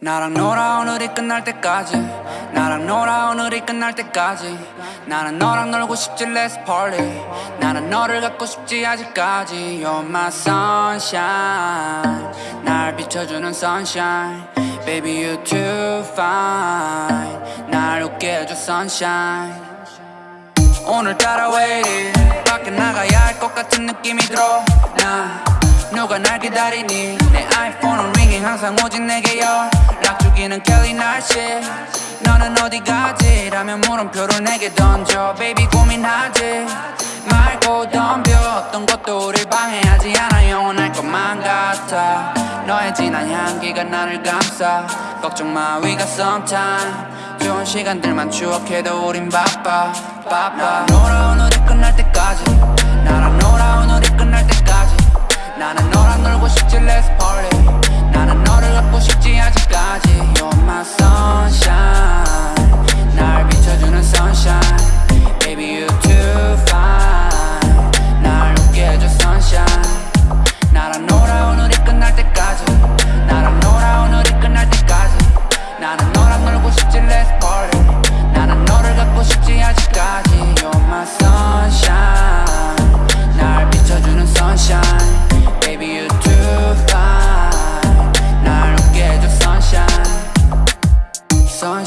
나랑 놀아 오늘이 끝날 때까지. 나랑 놀아 오늘이 끝날 때까지. 나는 너랑 놀고 싶지 let's party 나는 너를 갖고 싶지 아직까지. You're my sunshine. 날 비춰주는 sunshine. Baby you too fine. 날 웃게 해줘 sunshine. 오늘따라 왜 이리 밖에 나가야 할 것 같은 느낌이 들어? 나 누가 날 기다리니? 내 아이폰은 링잉 항상 오직 내게 연락 주기는 켈리 날씨. 너는 어디 가지? 라면 물음표를 내게 던져. Baby 고민하지 말고 덤벼 어떤 것도 우릴 방해하지 않아. 영원할 것만 같아. 너의 진한 향기가 나를 감싸. 걱정 마 we got some time. 좋은 시간들만 추억해도 우린 바빠. 바빠. 놀아 오늘이 끝날 때까지. 나랑 놀아 오늘이 끝날 때까지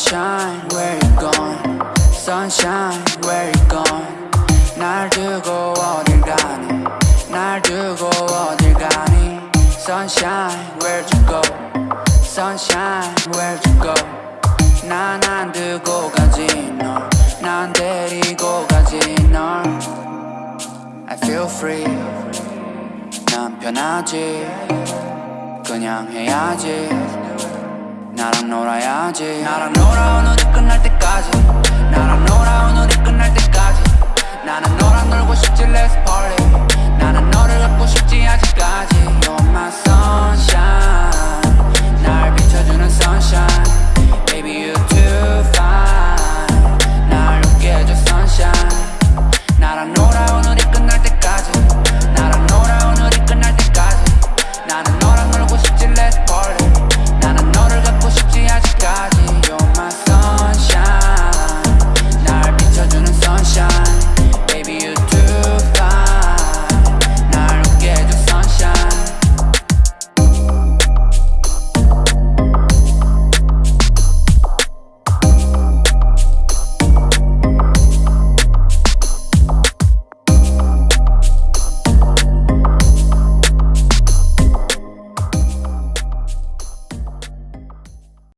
Sunshine where you gone Sunshine where you gone 날 두고 어딜 가니 날 두고 어딜 가니 Sunshine where'd you go Sunshine where'd you go 난 안 두고 가지 널 난 데리고 가지 널 I feel free 난 편하지 그냥 해야지 나랑 놀아야지. 나랑 놀아 오늘이 끝날 때까지. 나랑 놀아 오늘이 끝날 때까지. 나는 너랑 놀고 싶지 let's party. 나는 너를 갖고 싶지 아직까지.